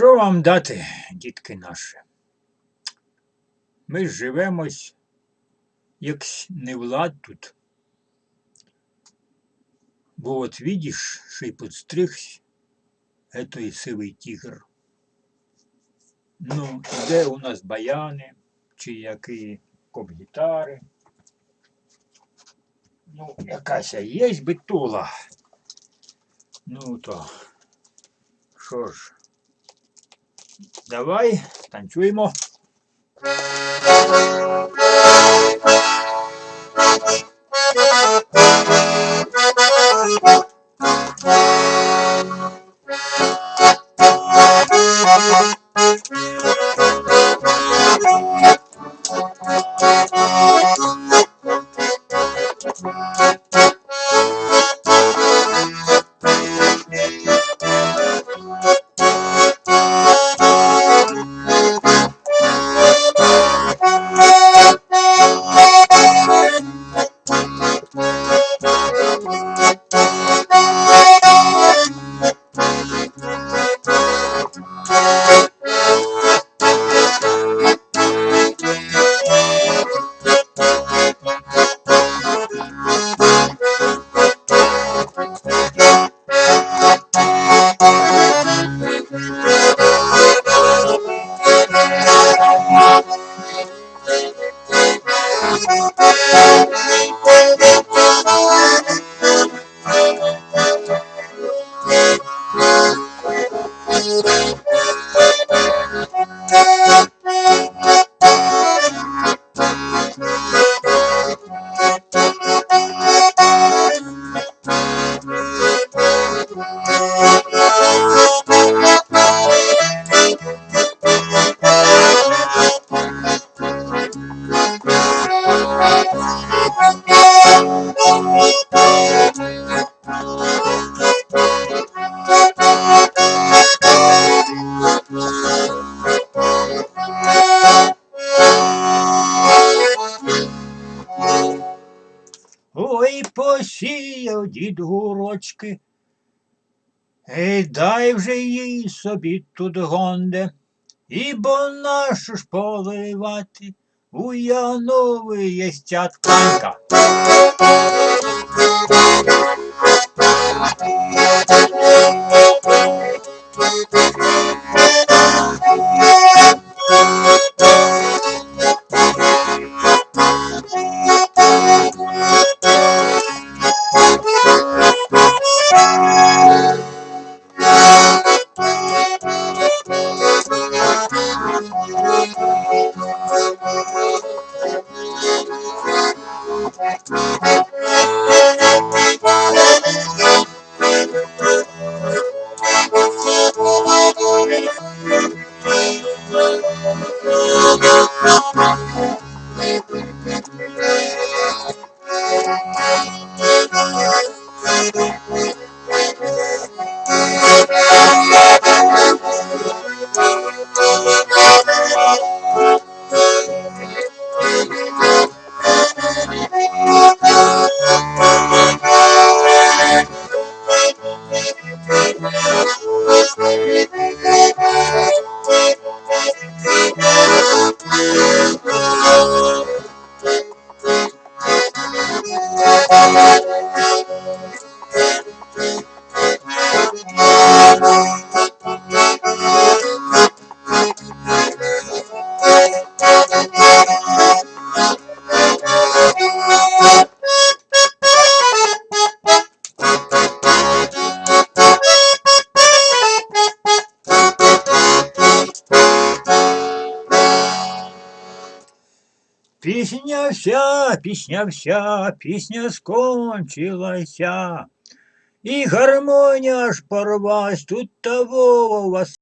Що вам дати, дітки наші? Ми живемось, як не влад тут. Бо от видиш, ще й подстригся, етой сивий тігр. Ну, де у нас баяни, чи які коп-гітари. Ну, якась є битула. Ну то, що ж, давай танцюємо. Ой, посіяв дід гурочки. Ей, дай вже їй собі тут гонде, ібо нашу ж поливати у Янові є Thank you. Пісня вся, пісня вся, пісня скончилася. І гармонія ж порвась, тут того у вас